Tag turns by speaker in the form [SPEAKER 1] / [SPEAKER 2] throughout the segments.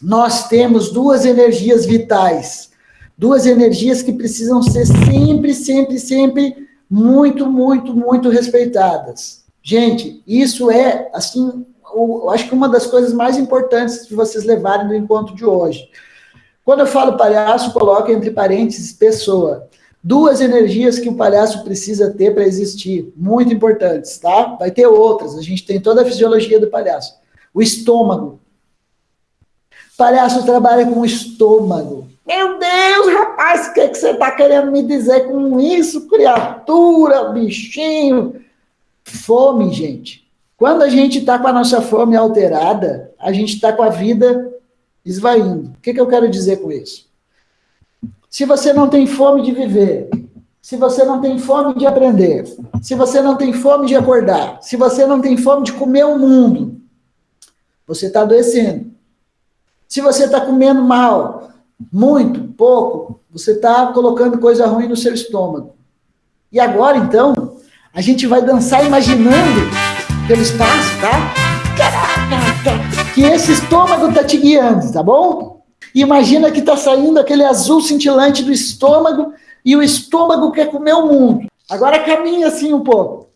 [SPEAKER 1] nós temos duas energias vitais, duas energias que precisam ser sempre, sempre, sempre muito, muito, muito respeitadas. Gente, isso é, assim, eu acho que uma das coisas mais importantes de vocês levarem do encontro de hoje. Quando eu falo palhaço, coloco entre parênteses pessoa. Duas energias que o palhaço precisa ter para existir, muito importantes, tá? Vai ter outras, a gente tem toda a fisiologia do palhaço. O estômago. Palhaço trabalha com o estômago. Meu Deus, rapaz, o que, é que você está querendo me dizer com isso, criatura, bichinho? Fome, gente. Quando a gente está com a nossa fome alterada, a gente está com a vida esvaindo. O que, que eu quero dizer com isso? Se você não tem fome de viver, se você não tem fome de aprender, se você não tem fome de acordar, se você não tem fome de comer o mundo, você está adoecendo. Se você está comendo mal, muito, pouco, você está colocando coisa ruim no seu estômago. E agora, então, a gente vai dançar imaginando pelo espaço, tá? Que esse estômago está te guiando, tá bom? Imagina que está saindo aquele azul cintilante do estômago e o estômago quer comer o mundo. Agora caminha assim um pouco.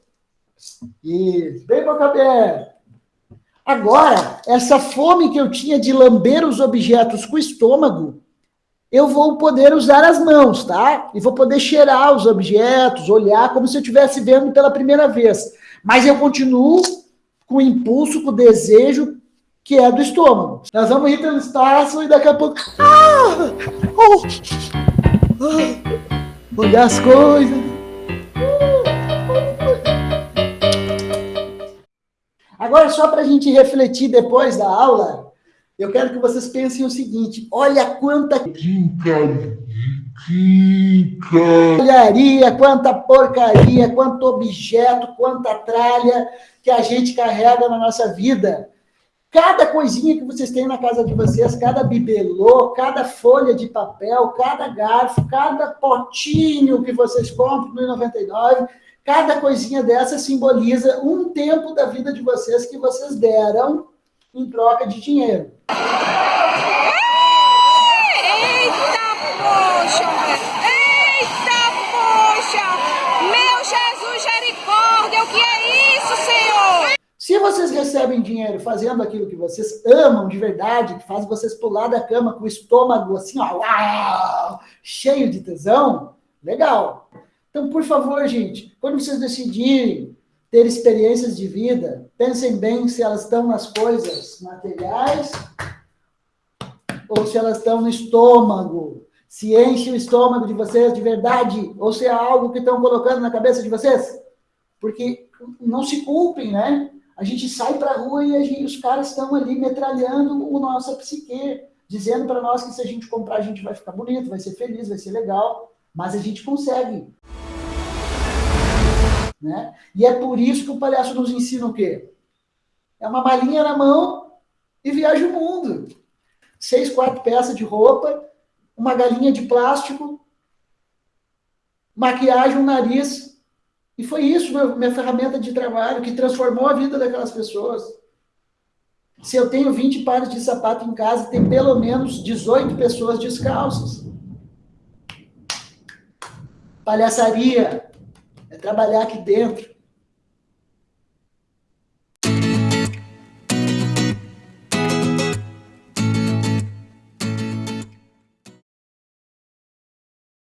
[SPEAKER 1] Isso, bem boca aberta. Agora, essa fome que eu tinha de lamber os objetos com o estômago, eu vou poder usar as mãos, tá? E vou poder cheirar os objetos, olhar como se eu estivesse vendo pela primeira vez. Mas eu continuo com o impulso, com o desejo que é do estômago. Nós vamos ir pelo espaço e daqui a pouco... Ah! Oh! Ah! Olhar as coisas. Agora, só para a gente refletir depois da aula, eu quero que vocês pensem o seguinte, olha quanta... Olharia, quanta porcaria, quanto objeto, quanta tralha que a gente carrega na nossa vida. Cada coisinha que vocês têm na casa de vocês, cada bibelô, cada folha de papel, cada garfo, cada potinho que vocês compram no 99, cada coisinha dessa simboliza um tempo da vida de vocês que vocês deram em troca de dinheiro. Vocês recebem dinheiro fazendo aquilo que vocês amam de verdade, que faz vocês pular da cama com o estômago assim, ó, uau, cheio de tesão, legal. Então, por favor, gente, quando vocês decidirem ter experiências de vida, pensem bem se elas estão nas coisas materiais ou se elas estão no estômago. Se enche o estômago de vocês de verdade ou se é algo que estão colocando na cabeça de vocês. Porque não se culpem, né? A gente sai para a rua e gente, os caras estão ali metralhando o nossa psique, dizendo para nós que se a gente comprar, a gente vai ficar bonito, vai ser feliz, vai ser legal, mas a gente consegue. Né? E é por isso que o palhaço nos ensina o quê? É uma malinha na mão e viaja o mundo. Seis, quatro peças de roupa, uma galinha de plástico, maquiagem, um nariz, e foi isso meu, minha ferramenta de trabalho que transformou a vida daquelas pessoas. Se eu tenho 20 pares de sapato em casa, tem pelo menos 18 pessoas descalças. Palhaçaria é trabalhar aqui dentro.